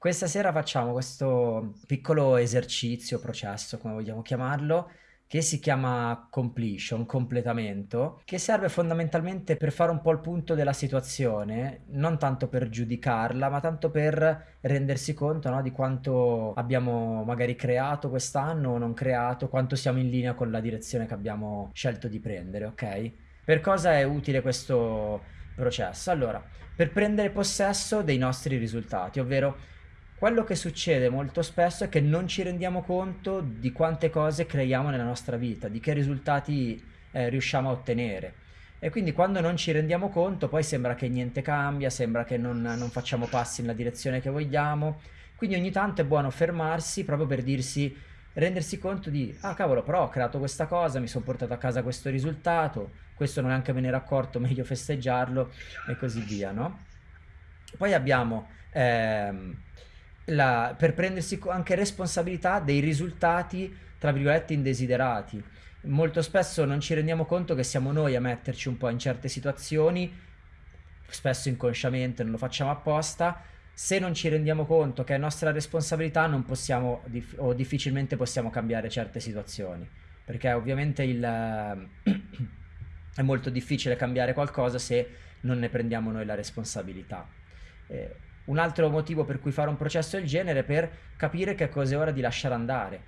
Questa sera facciamo questo piccolo esercizio, processo, come vogliamo chiamarlo, che si chiama completion, completamento, che serve fondamentalmente per fare un po' il punto della situazione, non tanto per giudicarla, ma tanto per rendersi conto no, di quanto abbiamo magari creato quest'anno o non creato, quanto siamo in linea con la direzione che abbiamo scelto di prendere, ok? Per cosa è utile questo processo? Allora, per prendere possesso dei nostri risultati, ovvero quello che succede molto spesso è che non ci rendiamo conto di quante cose creiamo nella nostra vita, di che risultati eh, riusciamo a ottenere. E quindi quando non ci rendiamo conto poi sembra che niente cambia, sembra che non, non facciamo passi nella direzione che vogliamo. Quindi ogni tanto è buono fermarsi proprio per dirsi, rendersi conto di, ah cavolo, però ho creato questa cosa, mi sono portato a casa questo risultato, questo neanche me ne ero accorto, meglio festeggiarlo e così via, no? Poi abbiamo... Ehm, la, per prendersi anche responsabilità dei risultati, tra virgolette, indesiderati. Molto spesso non ci rendiamo conto che siamo noi a metterci un po' in certe situazioni, spesso inconsciamente, non lo facciamo apposta. Se non ci rendiamo conto che è nostra responsabilità, non possiamo o difficilmente possiamo cambiare certe situazioni. Perché ovviamente il, è molto difficile cambiare qualcosa se non ne prendiamo noi la responsabilità. Eh, un altro motivo per cui fare un processo del genere è per capire che cosa è ora di lasciare andare.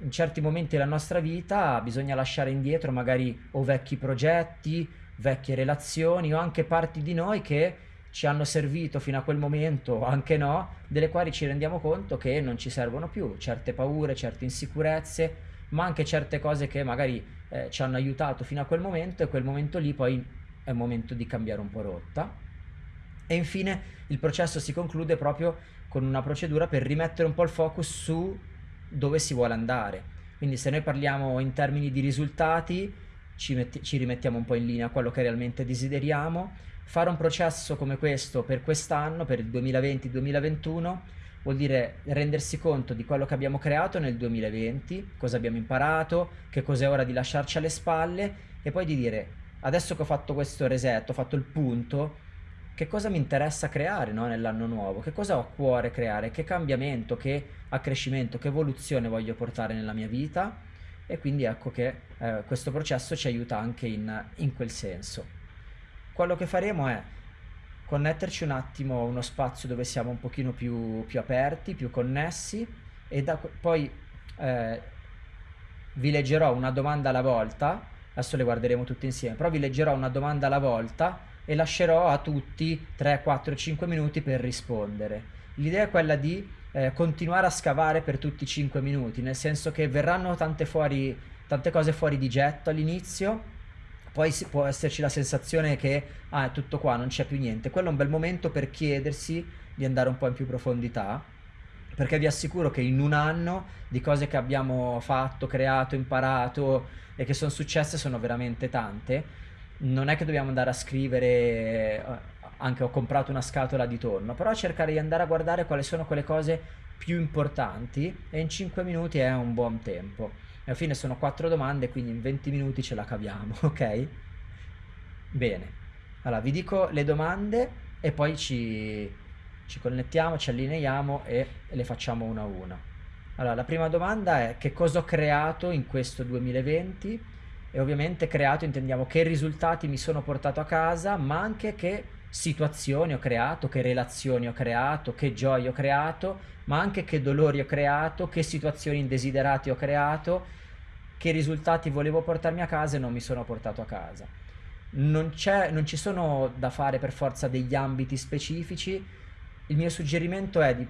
In certi momenti della nostra vita bisogna lasciare indietro magari o vecchi progetti, vecchie relazioni o anche parti di noi che ci hanno servito fino a quel momento anche no, delle quali ci rendiamo conto che non ci servono più, certe paure, certe insicurezze, ma anche certe cose che magari eh, ci hanno aiutato fino a quel momento e quel momento lì poi è il momento di cambiare un po' rotta. E infine il processo si conclude proprio con una procedura per rimettere un po' il focus su dove si vuole andare. Quindi se noi parliamo in termini di risultati, ci, ci rimettiamo un po' in linea a quello che realmente desideriamo. Fare un processo come questo per quest'anno, per il 2020-2021, vuol dire rendersi conto di quello che abbiamo creato nel 2020, cosa abbiamo imparato, che cosa è ora di lasciarci alle spalle e poi di dire adesso che ho fatto questo reset, ho fatto il punto, che cosa mi interessa creare no, nell'anno nuovo, che cosa ho a cuore creare, che cambiamento, che accrescimento, che evoluzione voglio portare nella mia vita? E quindi ecco che eh, questo processo ci aiuta anche in, in, quel senso. Quello che faremo è connetterci un attimo a uno spazio dove siamo un pochino più, più aperti, più connessi e da, poi eh, vi leggerò una domanda alla volta, adesso le guarderemo tutte insieme, però vi leggerò una domanda alla volta e lascerò a tutti 3, 4, 5 minuti per rispondere. L'idea è quella di eh, continuare a scavare per tutti i 5 minuti, nel senso che verranno tante, fuori, tante cose fuori di getto all'inizio, poi può esserci la sensazione che ah, è tutto qua, non c'è più niente. Quello è un bel momento per chiedersi di andare un po' in più profondità, perché vi assicuro che in un anno di cose che abbiamo fatto, creato, imparato e che sono successe sono veramente tante non è che dobbiamo andare a scrivere eh, anche ho comprato una scatola di tonno, però cercare di andare a guardare quali sono quelle cose più importanti e in 5 minuti è un buon tempo. E alla fine sono 4 domande, quindi in 20 minuti ce la caviamo, ok? Bene. Allora, vi dico le domande e poi ci, ci connettiamo, ci allineiamo e le facciamo una a una. Allora, la prima domanda è che cosa ho creato in questo 2020? E ovviamente creato intendiamo che risultati mi sono portato a casa, ma anche che situazioni ho creato, che relazioni ho creato, che gioie ho creato, ma anche che dolori ho creato, che situazioni indesiderate ho creato, che risultati volevo portarmi a casa e non mi sono portato a casa. Non, non ci sono da fare per forza degli ambiti specifici, il mio suggerimento è di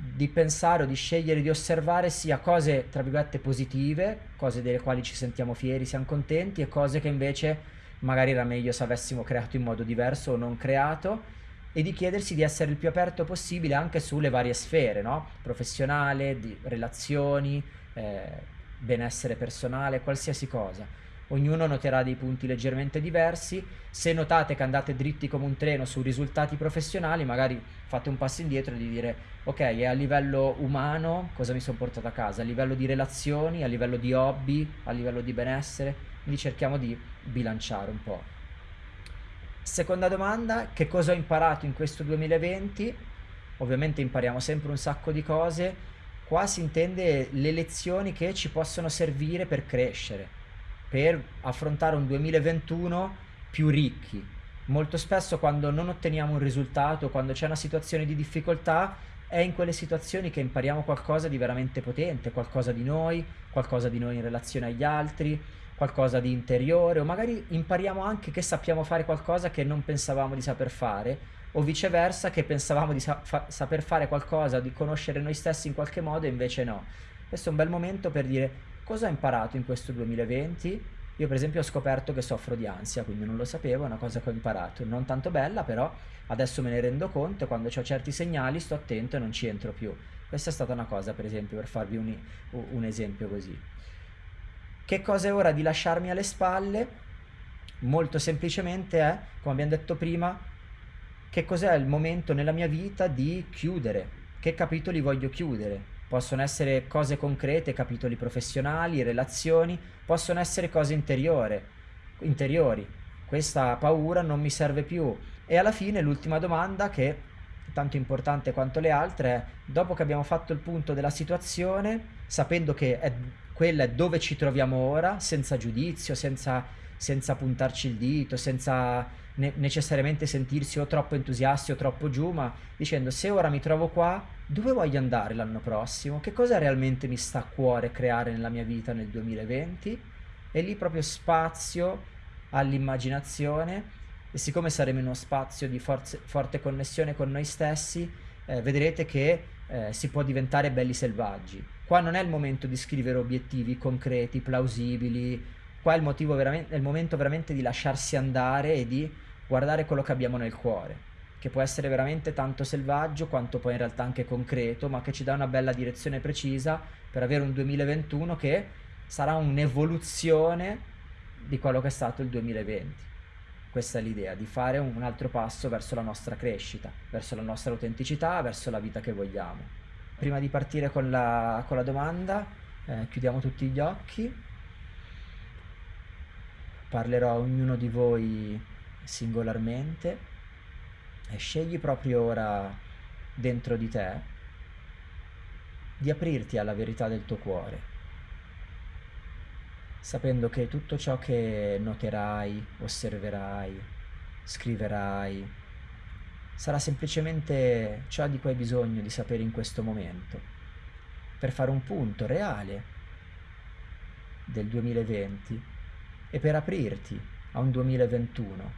di pensare o di scegliere di osservare sia cose tra virgolette positive, cose delle quali ci sentiamo fieri, siamo contenti e cose che invece magari era meglio se avessimo creato in modo diverso o non creato e di chiedersi di essere il più aperto possibile anche sulle varie sfere, no? professionale, di relazioni, eh, benessere personale, qualsiasi cosa ognuno noterà dei punti leggermente diversi. Se notate che andate dritti come un treno su risultati professionali, magari fate un passo indietro e di dire ok, è a livello umano cosa mi sono portato a casa, a livello di relazioni, a livello di hobby, a livello di benessere, quindi cerchiamo di bilanciare un po'. Seconda domanda, che cosa ho imparato in questo 2020? ovviamente impariamo sempre un sacco di cose, qua si intende le lezioni che ci possono servire per crescere, per affrontare un 2021 più ricchi. Molto spesso quando non otteniamo un risultato, quando c'è una situazione di difficoltà, è in quelle situazioni che impariamo qualcosa di veramente potente, qualcosa di noi, qualcosa di noi in relazione agli altri, qualcosa di interiore, o magari impariamo anche che sappiamo fare qualcosa che non pensavamo di saper fare, o viceversa che pensavamo di sa fa saper fare qualcosa, di conoscere noi stessi in qualche modo e invece no. Questo è un bel momento per dire cosa ho imparato in questo 2020. Io per esempio ho scoperto che soffro di ansia, quindi non lo sapevo, è una cosa che ho imparato, non tanto bella però adesso me ne rendo conto e quando ho certi segnali sto attento e non ci entro più. Questa è stata una cosa per esempio per farvi un, un esempio così. Che cosa è ora di lasciarmi alle spalle? Molto semplicemente è, come abbiamo detto prima, che cos'è il momento nella mia vita di chiudere, che capitoli voglio chiudere. Possono essere cose concrete, capitoli professionali, relazioni, possono essere cose interiore, interiori. Questa paura non mi serve più. E alla fine l'ultima domanda che è tanto importante quanto le altre è, dopo che abbiamo fatto il punto della situazione, sapendo che è quella è dove ci troviamo ora, senza giudizio, senza, senza puntarci il dito, senza ne necessariamente sentirsi o troppo entusiasti o troppo giù, ma dicendo se ora mi trovo qua, dove voglio andare l'anno prossimo? Che cosa realmente mi sta a cuore creare nella mia vita nel 2020? E lì proprio spazio all'immaginazione e siccome saremo in uno spazio di forze, forte connessione con noi stessi, eh, vedrete che eh, si può diventare belli selvaggi. Qua non è il momento di scrivere obiettivi concreti, plausibili, qua è il, motivo è il momento veramente di lasciarsi andare e di guardare quello che abbiamo nel cuore, che può essere veramente tanto selvaggio quanto poi in realtà anche concreto, ma che ci dà una bella direzione precisa per avere un 2021 che sarà un'evoluzione di quello che è stato il 2020. Questa è l'idea, di fare un altro passo verso la nostra crescita, verso la nostra autenticità, verso la vita che vogliamo. Prima di partire con la, con la domanda, eh, chiudiamo tutti gli occhi. Parlerò a ognuno di voi singolarmente e scegli proprio ora dentro di te di aprirti alla verità del tuo cuore, sapendo che tutto ciò che noterai, osserverai, scriverai, sarà semplicemente ciò di cui hai bisogno di sapere in questo momento, per fare un punto reale del 2020 e per aprirti a un 2021,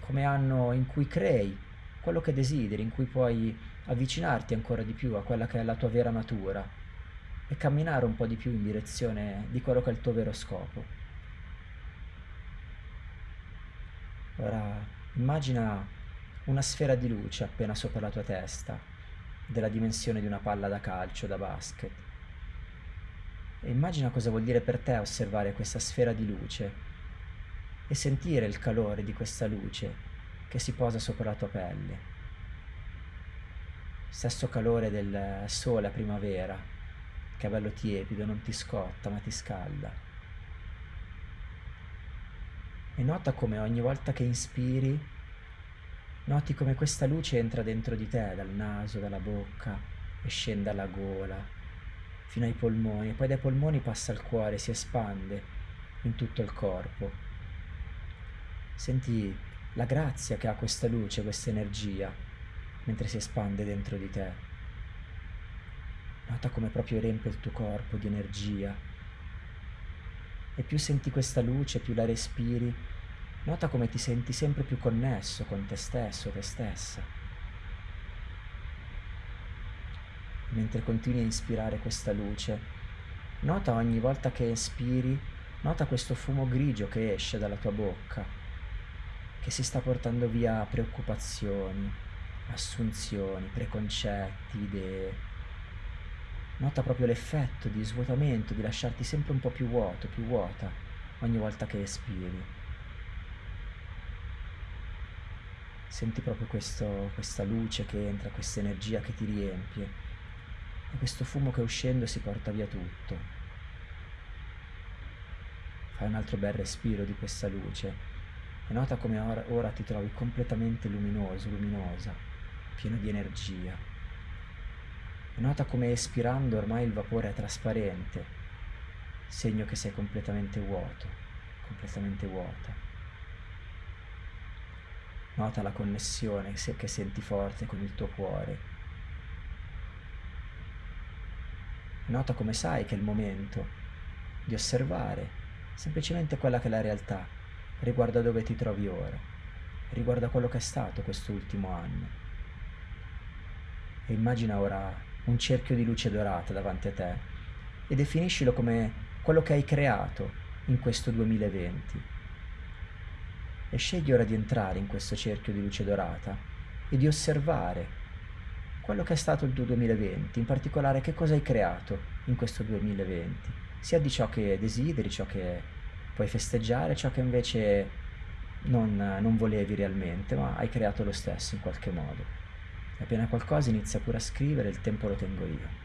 come anno in cui crei quello che desideri, in cui puoi avvicinarti ancora di più a quella che è la tua vera natura e camminare un po' di più in direzione di quello che è il tuo vero scopo. Ora immagina una sfera di luce appena sopra la tua testa, della dimensione di una palla da calcio, da basket. E immagina cosa vuol dire per te osservare questa sfera di luce e sentire il calore di questa luce che si posa sopra la tua pelle. Stesso calore del sole a primavera, bello tiepido, non ti scotta ma ti scalda. E nota come ogni volta che inspiri Noti come questa luce entra dentro di te, dal naso, dalla bocca, e scende alla gola, fino ai polmoni, e poi dai polmoni passa al cuore, si espande in tutto il corpo. Senti la grazia che ha questa luce, questa energia, mentre si espande dentro di te. Nota come proprio riempie il tuo corpo di energia. E più senti questa luce, più la respiri, Nota come ti senti sempre più connesso con te stesso, te stessa. Mentre continui a ispirare questa luce, nota ogni volta che espiri, nota questo fumo grigio che esce dalla tua bocca, che si sta portando via preoccupazioni, assunzioni, preconcetti, idee. Nota proprio l'effetto di svuotamento, di lasciarti sempre un po' più vuoto, più vuota ogni volta che espiri. senti proprio questo, questa luce che entra, questa energia che ti riempie e questo fumo che uscendo si porta via tutto. Fai un altro bel respiro di questa luce e nota come ora, ora ti trovi completamente luminoso, luminosa, pieno di energia. Nota come espirando ormai il vapore è trasparente, segno che sei completamente vuoto, completamente vuota. Nota la connessione che senti forte con il tuo cuore. Nota come sai che è il momento di osservare semplicemente quella che è la realtà riguardo a dove ti trovi ora, riguardo a quello che è stato quest'ultimo anno. E immagina ora un cerchio di luce dorata davanti a te e definiscilo come quello che hai creato in questo 2020 e scegli ora di entrare in questo cerchio di luce dorata e di osservare quello che è stato il tuo 2020, in particolare che cosa hai creato in questo 2020, sia di ciò che desideri, ciò che puoi festeggiare, ciò che invece non, non volevi realmente, ma hai creato lo stesso in qualche modo. Appena qualcosa inizia pure a scrivere, il tempo lo tengo io.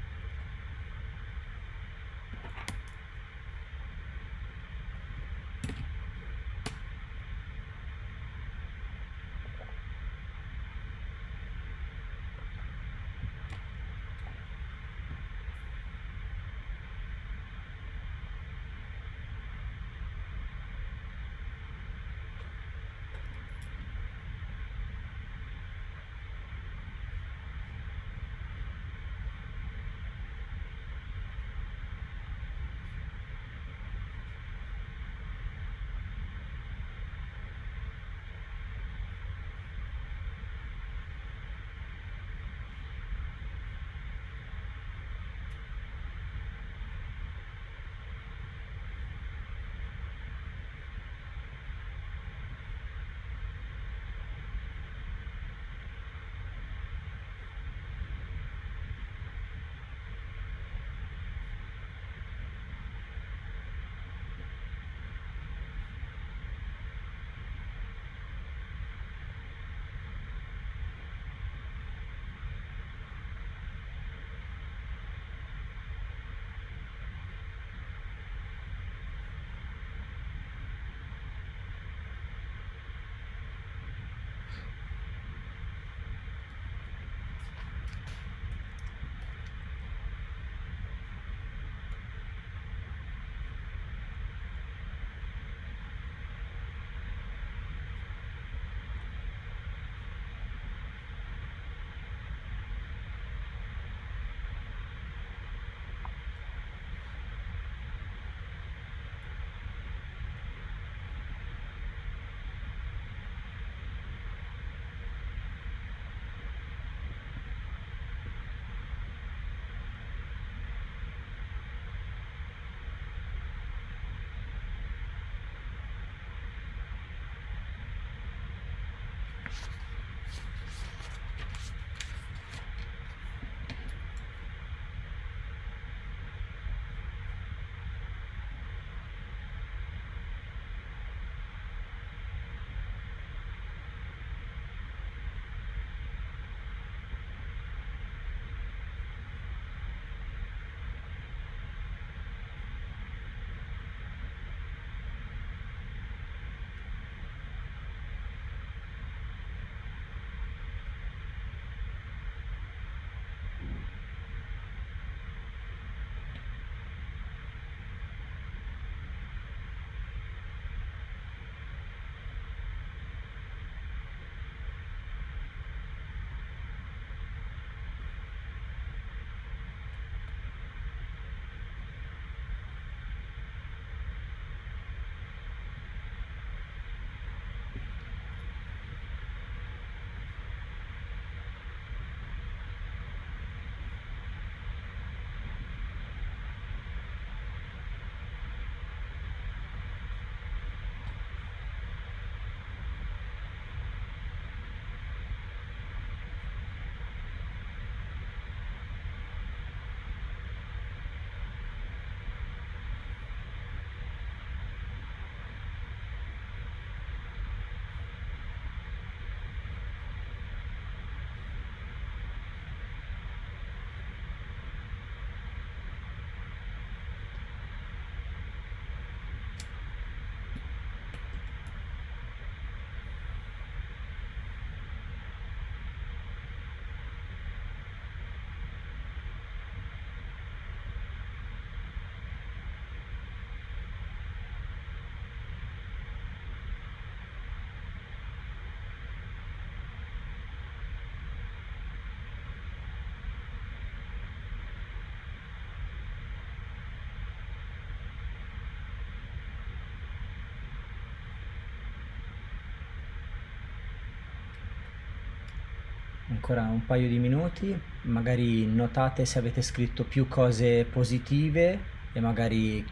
Ancora un paio di minuti, magari notate se avete scritto più cose positive e magari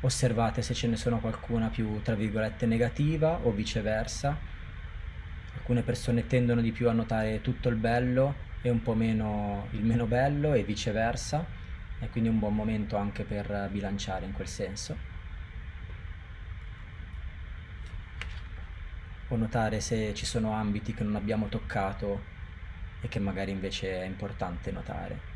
osservate se ce ne sono qualcuna più, tra virgolette, negativa o viceversa. Alcune persone tendono di più a notare tutto il bello e un po' meno il meno bello e viceversa, e quindi è un buon momento anche per bilanciare in quel senso. O notare se ci sono ambiti che non abbiamo toccato e che magari invece è importante notare.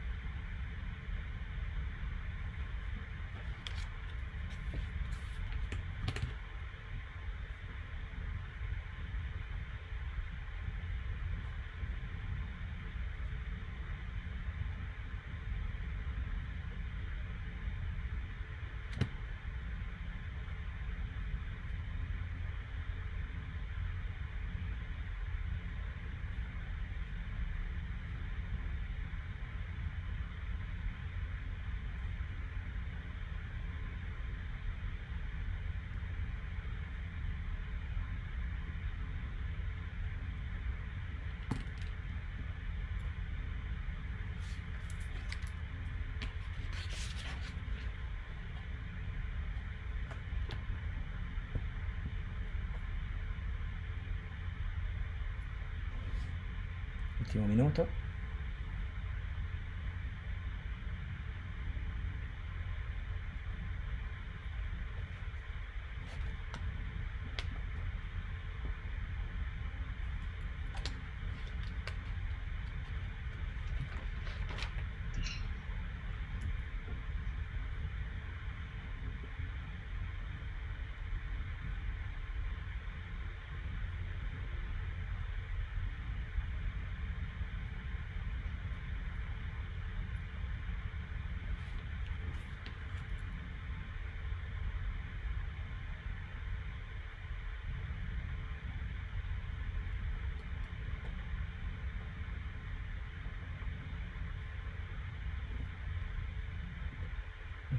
Ultimo minuto.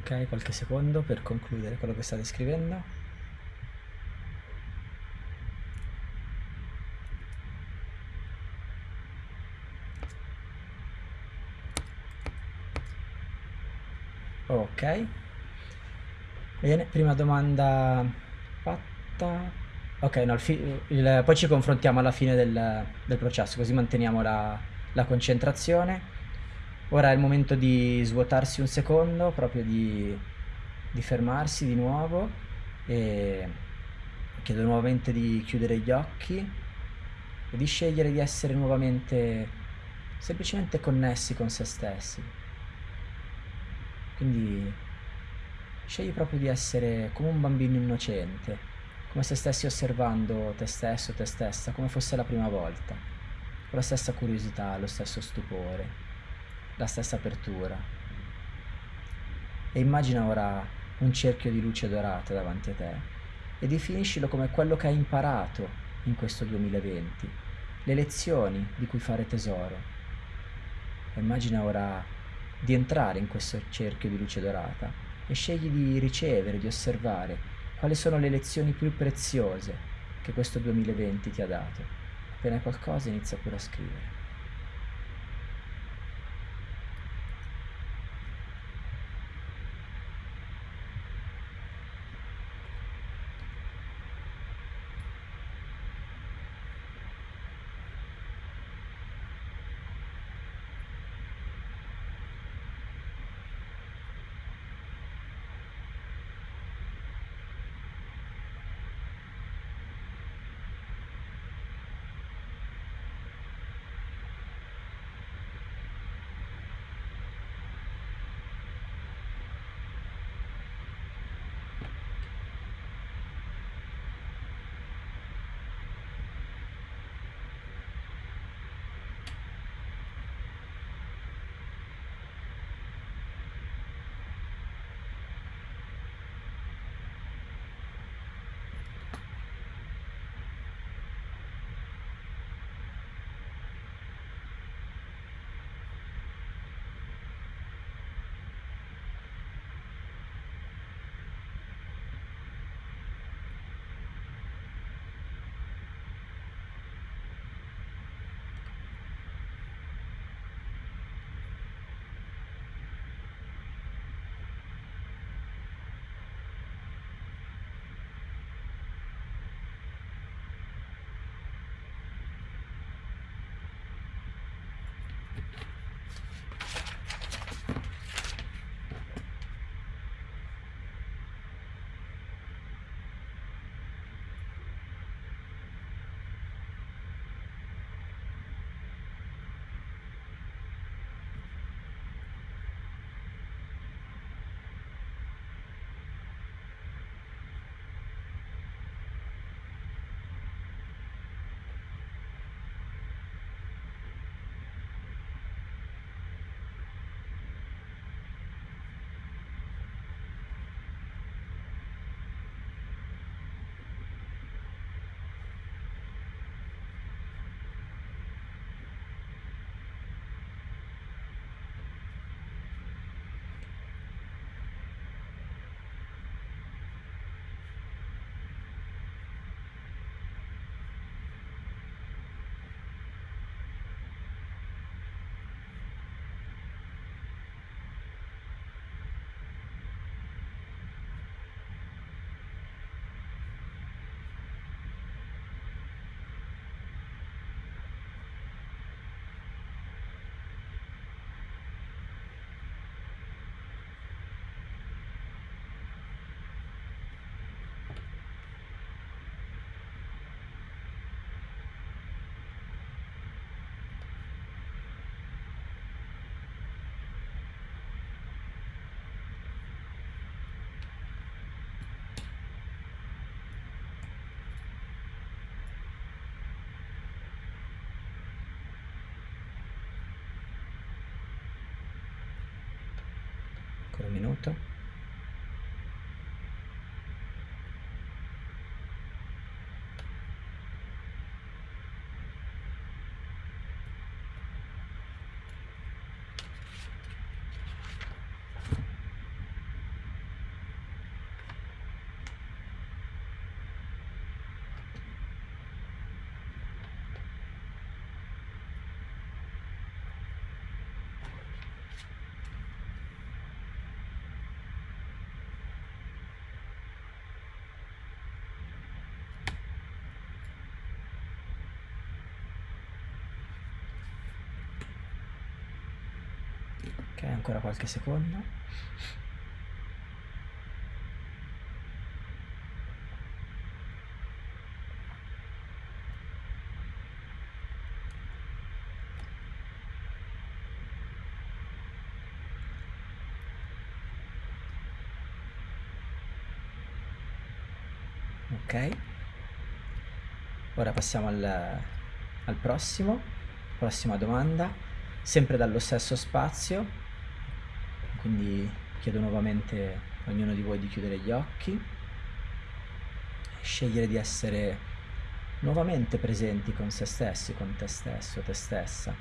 Ok, qualche secondo per concludere quello che state scrivendo. Ok. Bene, prima domanda fatta. Ok, no, il il, poi ci confrontiamo alla fine del, del processo, così manteniamo la, la concentrazione. Ora è il momento di svuotarsi un secondo, proprio di, di fermarsi di nuovo e chiedo nuovamente di chiudere gli occhi e di scegliere di essere nuovamente semplicemente connessi con se stessi. Quindi scegli proprio di essere come un bambino innocente, come se stessi osservando te stesso, te stessa, come fosse la prima volta, con la stessa curiosità, lo stesso stupore la stessa apertura. E immagina ora un cerchio di luce dorata davanti a te e definiscilo come quello che hai imparato in questo 2020, le lezioni di cui fare tesoro. E immagina ora di entrare in questo cerchio di luce dorata e scegli di ricevere, di osservare quali sono le lezioni più preziose che questo 2020 ti ha dato. Appena qualcosa inizia pure a scrivere. Minuto. Ok, ancora qualche secondo. Ok. Ora passiamo al, al prossimo. Prossima domanda. Sempre dallo stesso spazio. Quindi chiedo nuovamente a ognuno di voi di chiudere gli occhi. Scegliere di essere nuovamente presenti con se stessi, con te stesso, te stessa.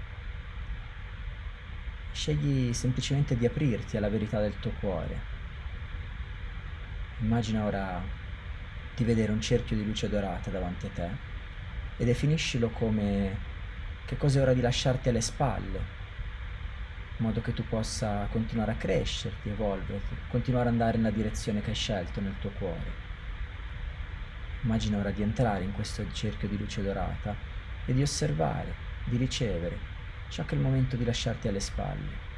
Scegli semplicemente di aprirti alla verità del tuo cuore. Immagina ora di vedere un cerchio di luce dorata davanti a te e definiscilo come che cosa è ora di lasciarti alle spalle, in modo che tu possa continuare a crescerti, evolverti, continuare ad andare nella direzione che hai scelto nel tuo cuore. Immagina ora di entrare in questo cerchio di luce dorata e di osservare, di ricevere ciò che è il momento di lasciarti alle spalle.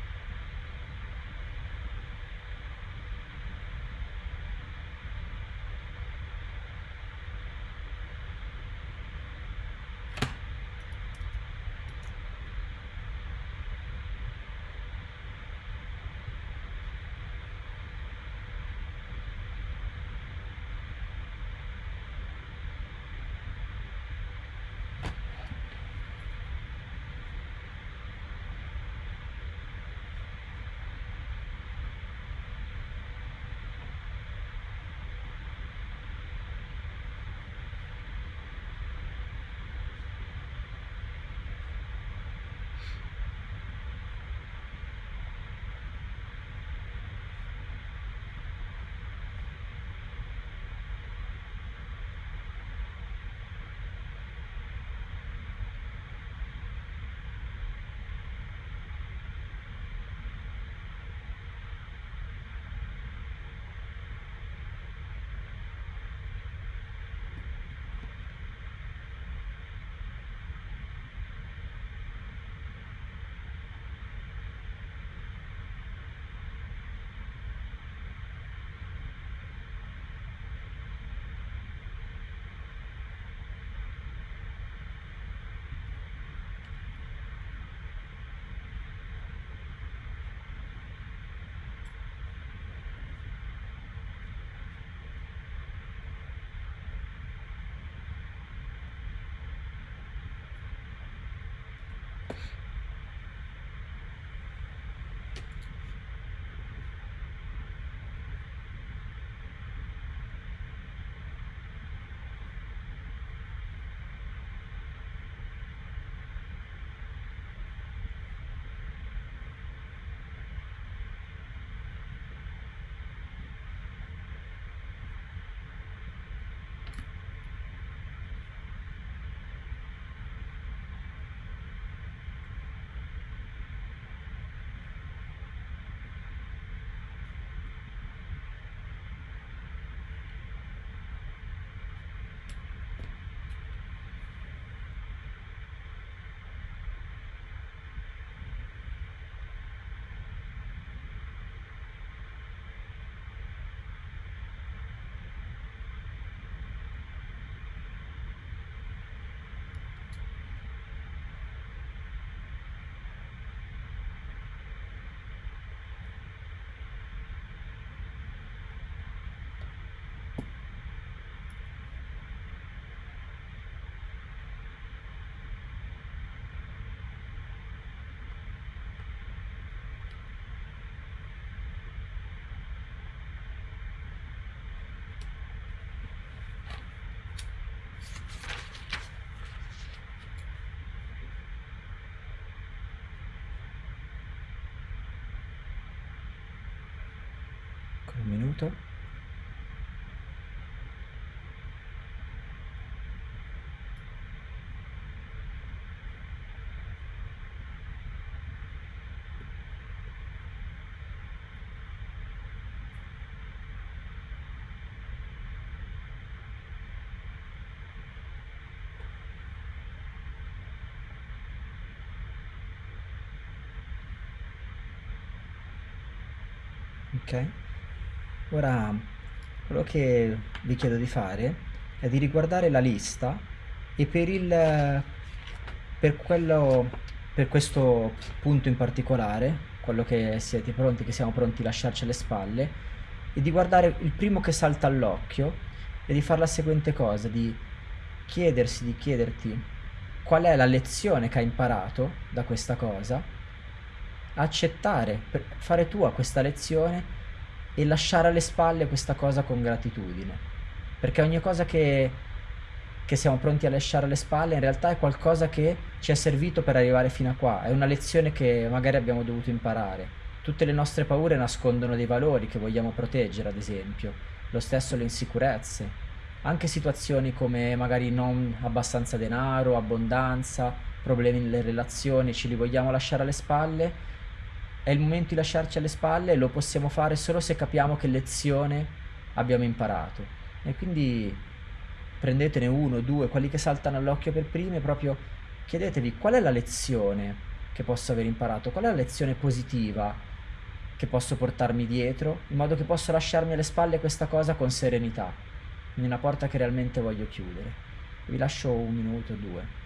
Minuto. Ok, ora quello che vi chiedo di fare è di riguardare la lista e per il per quello per questo punto in particolare, quello che siete pronti, che siamo pronti a lasciarci alle spalle, e di guardare il primo che salta all'occhio e di fare la seguente cosa, di chiedersi, di chiederti qual è la lezione che hai imparato da questa cosa accettare, fare tua questa lezione e lasciare alle spalle questa cosa con gratitudine. Perché ogni cosa che, che siamo pronti a lasciare alle spalle in realtà è qualcosa che ci è servito per arrivare fino a qua, è una lezione che magari abbiamo dovuto imparare. Tutte le nostre paure nascondono dei valori che vogliamo proteggere, ad esempio. Lo stesso le insicurezze. Anche situazioni come magari non abbastanza denaro, abbondanza, problemi nelle relazioni, ce li vogliamo lasciare alle spalle è il momento di lasciarci alle spalle e lo possiamo fare solo se capiamo che lezione abbiamo imparato. E quindi prendetene uno, due, quelli che saltano all'occhio per primi proprio chiedetevi qual è la lezione che posso aver imparato, qual è la lezione positiva che posso portarmi dietro, in modo che posso lasciarmi alle spalle questa cosa con serenità, in una porta che realmente voglio chiudere. Vi lascio un minuto due.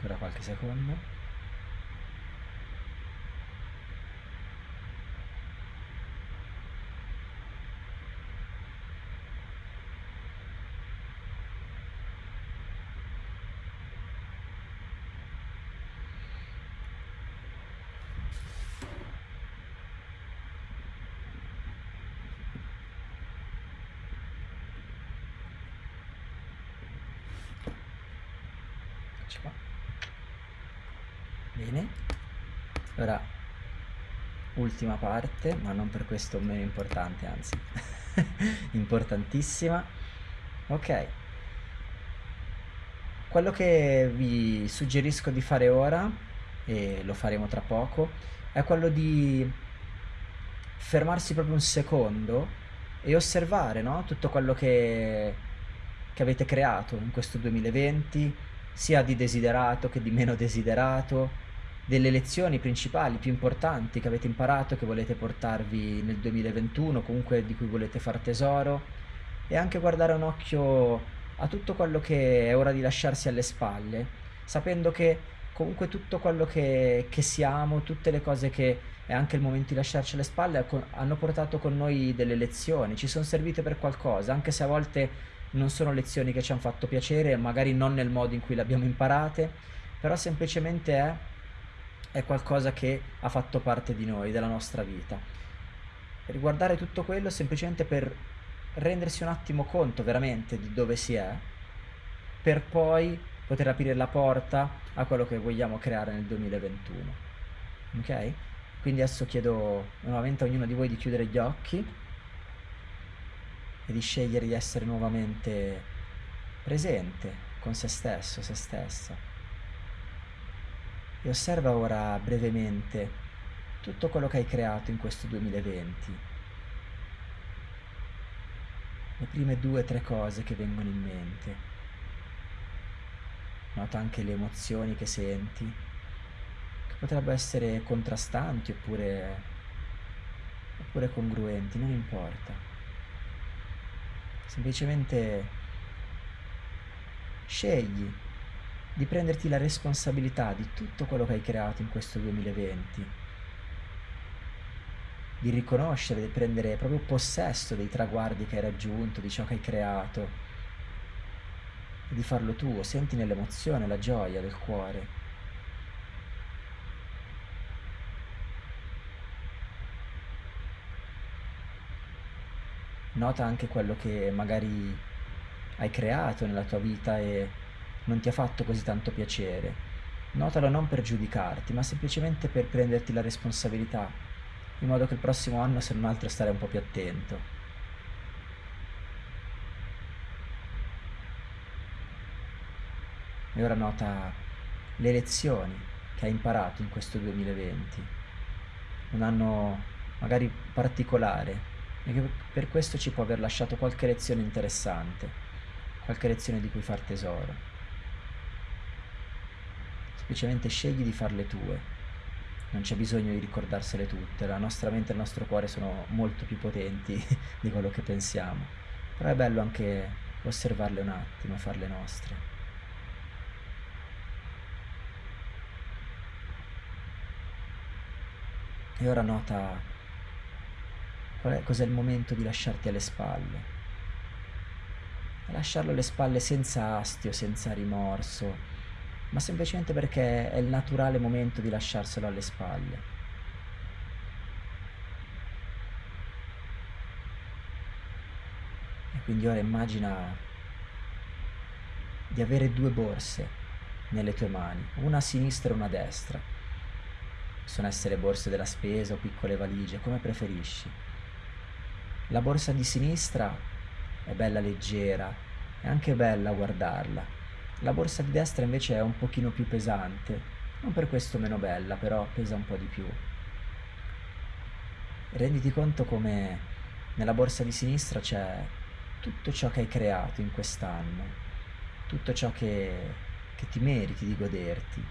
Ancora qualche secondo Bene. Ora, ultima parte, ma non per questo meno importante, anzi, importantissima. Ok. Quello che vi suggerisco di fare ora, e lo faremo tra poco, è quello di fermarsi proprio un secondo e osservare no? tutto quello che, che avete creato in questo 2020, sia di desiderato che di meno desiderato, delle lezioni principali, più importanti che avete imparato, che volete portarvi nel 2021, comunque di cui volete far tesoro, e anche guardare un occhio a tutto quello che è ora di lasciarsi alle spalle, sapendo che comunque tutto quello che, che siamo, tutte le cose che è anche il momento di lasciarci alle spalle, hanno portato con noi delle lezioni, ci sono servite per qualcosa, anche se a volte non sono lezioni che ci hanno fatto piacere, magari non nel modo in cui le abbiamo imparate, però semplicemente è, è qualcosa che ha fatto parte di noi, della nostra vita. Riguardare tutto quello semplicemente per rendersi un attimo conto veramente di dove si è, per poi poter aprire la porta a quello che vogliamo creare nel 2021. Ok? Quindi adesso chiedo nuovamente a ognuno di voi di chiudere gli occhi e di scegliere di essere nuovamente presente con se stesso, se stessa. E osserva ora brevemente tutto quello che hai creato in questo 2020. Le prime due o tre cose che vengono in mente. Nota anche le emozioni che senti, che potrebbero essere contrastanti oppure, oppure congruenti, non importa semplicemente scegli di prenderti la responsabilità di tutto quello che hai creato in questo 2020, di riconoscere, di prendere proprio possesso dei traguardi che hai raggiunto, di ciò che hai creato, e di farlo tuo, senti nell'emozione la gioia del cuore. nota anche quello che magari hai creato nella tua vita e non ti ha fatto così tanto piacere. Notalo non per giudicarti, ma semplicemente per prenderti la responsabilità, in modo che il prossimo anno, se non altro, stare un po' più attento. E ora nota le lezioni che hai imparato in questo 2020, un anno magari particolare, e che per questo ci può aver lasciato qualche lezione interessante, qualche lezione di cui far tesoro. Semplicemente scegli di farle tue, non c'è bisogno di ricordarsele tutte, la nostra mente e il nostro cuore sono molto più potenti di quello che pensiamo, però è bello anche osservarle un attimo farle nostre. E ora nota cos'è il momento di lasciarti alle spalle. lasciarlo alle spalle senza astio, senza rimorso, ma semplicemente perché è il naturale momento di lasciarselo alle spalle. E quindi ora immagina di avere due borse nelle tue mani, una a sinistra e una a destra. Possono essere borse della spesa o piccole valigie, come preferisci. La borsa di sinistra è bella leggera, è anche bella guardarla. La borsa di destra invece è un pochino più pesante, non per questo meno bella, però pesa un po' di più. Renditi conto come nella borsa di sinistra c'è tutto ciò che hai creato in quest'anno, tutto ciò che, che ti meriti di goderti,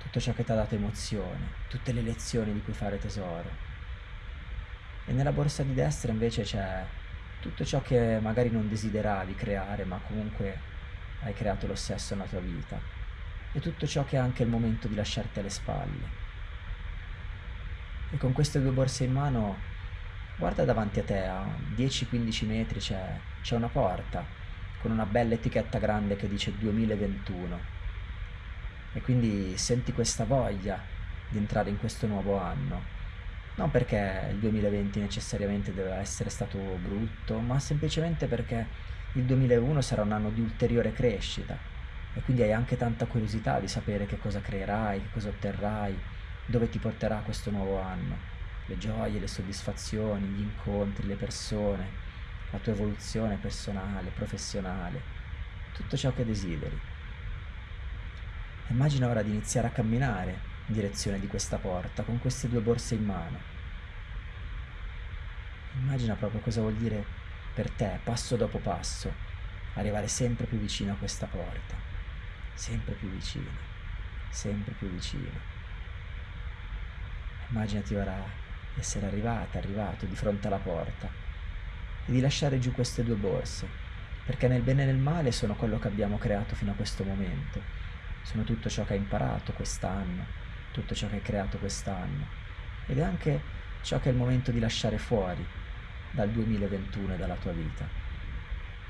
tutto ciò che ti ha dato emozione, tutte le lezioni di cui fare tesoro. E nella borsa di destra invece c'è tutto ciò che magari non desideravi creare ma comunque hai creato lo stesso nella tua vita. E tutto ciò che è anche il momento di lasciarti alle spalle. E con queste due borse in mano guarda davanti a te a 10-15 metri c'è, c'è una porta con una bella etichetta grande che dice 2021 e quindi senti questa voglia di entrare in questo nuovo anno. Non perché il 2020 necessariamente deve essere stato brutto, ma semplicemente perché il 2001 sarà un anno di ulteriore crescita e quindi hai anche tanta curiosità di sapere che cosa creerai, che cosa otterrai, dove ti porterà questo nuovo anno, le gioie, le soddisfazioni, gli incontri, le persone, la tua evoluzione personale, professionale, tutto ciò che desideri. Immagina ora di iniziare a camminare in direzione di questa porta con queste due borse in mano. Immagina proprio cosa vuol dire per te, passo dopo passo, arrivare sempre più vicino a questa porta, sempre più vicino, sempre più vicino. Immaginati ora di essere arrivata, arrivato di fronte alla porta e di lasciare giù queste due borse, perché nel bene e nel male sono quello che abbiamo creato fino a questo momento. Sono tutto ciò che hai imparato quest'anno, tutto ciò che hai creato quest'anno. Ed è anche ciò che è il momento di lasciare fuori dal 2021 e dalla tua vita.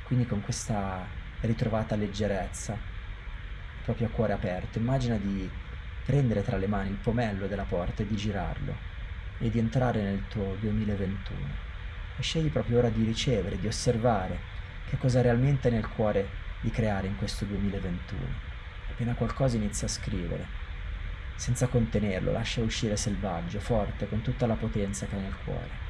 Quindi con questa ritrovata leggerezza, proprio a cuore aperto, immagina di prendere tra le mani il pomello della porta e di girarlo e di entrare nel tuo 2021 e scegli proprio ora di ricevere, di osservare che cosa realmente è nel cuore di creare in questo 2021. Appena qualcosa inizia a scrivere, senza contenerlo, lascia uscire selvaggio, forte, con tutta la potenza che hai nel cuore.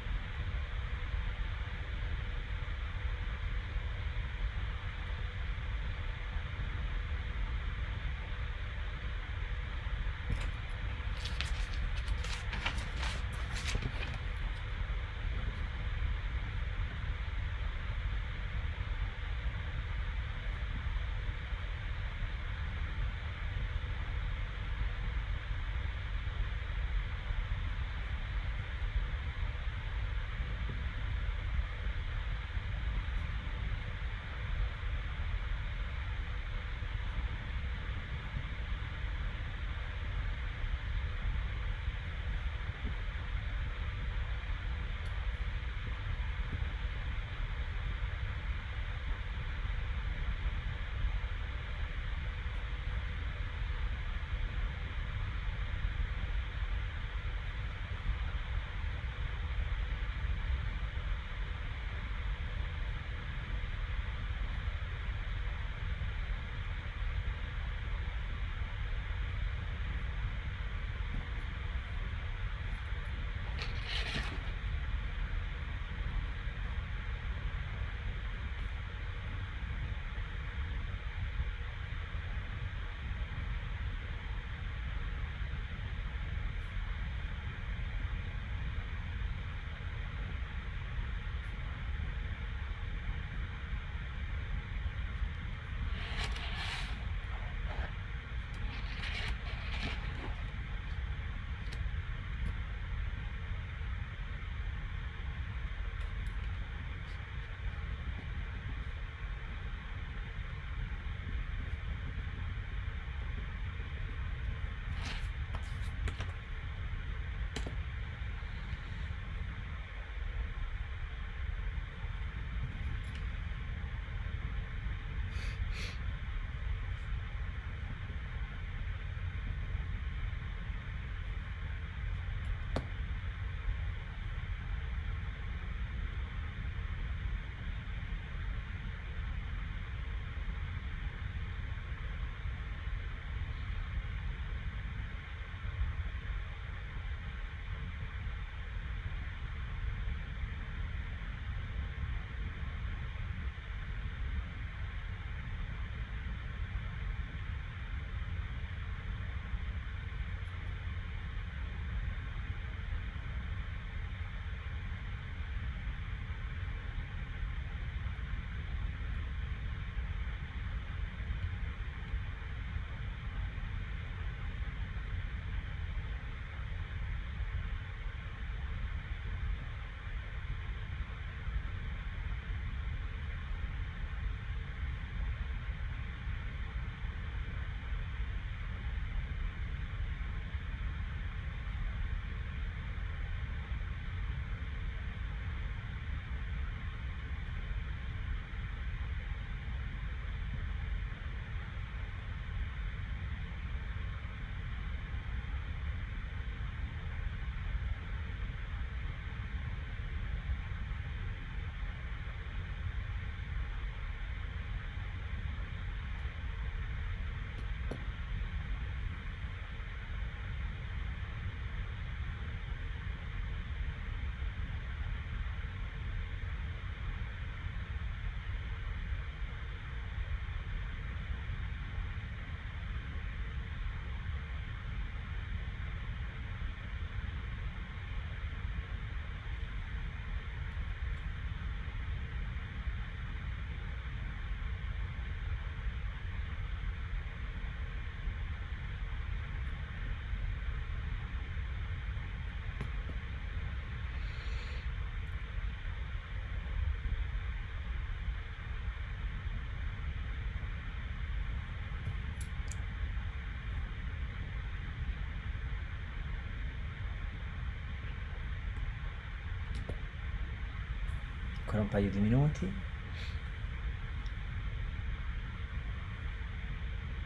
Ancora un paio di minuti.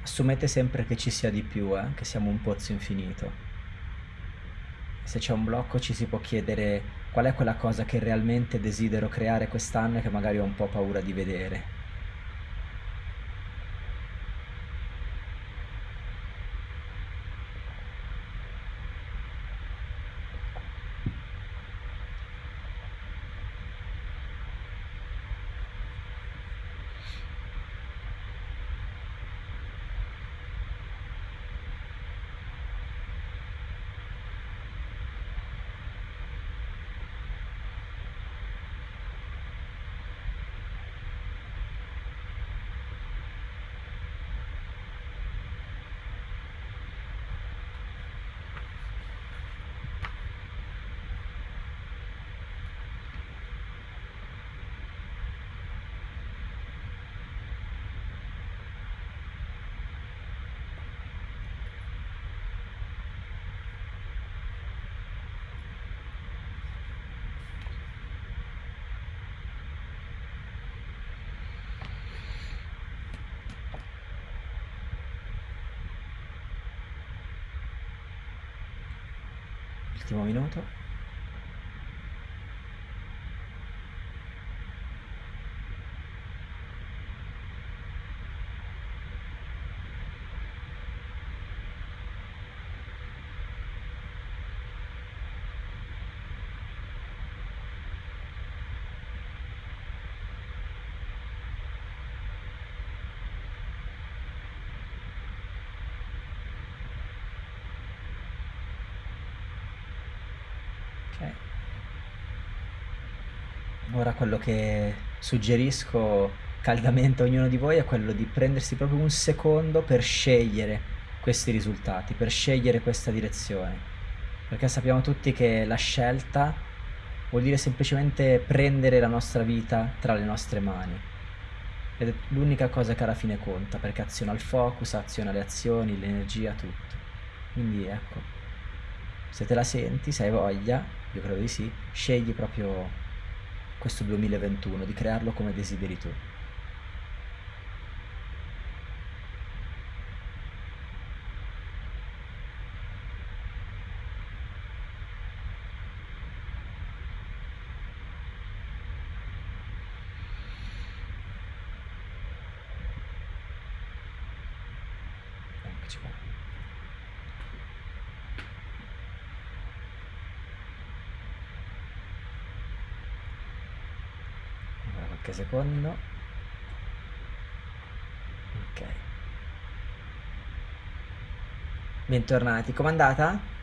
Assumete sempre che ci sia di più, eh? che siamo un pozzo infinito. Se c'è un blocco ci si può chiedere qual è quella cosa che realmente desidero creare quest'anno e che magari ho un po' paura di vedere. Ultimo minuto. Ok. Ora quello che suggerisco caldamente a ognuno di voi è quello di prendersi proprio un secondo per scegliere questi risultati, per scegliere questa direzione. Perché sappiamo tutti che la scelta vuol dire semplicemente prendere la nostra vita tra le nostre mani. Ed è l'unica cosa che alla fine conta, perché aziona il focus, aziona le azioni, l'energia, tutto. Quindi ecco, se te la senti, se hai voglia, io credo di sì, scegli proprio questo 2021, di crearlo come desideri tu. Eccoci qua. Ancora qualche secondo. Ok. Bentornati, com'è andata?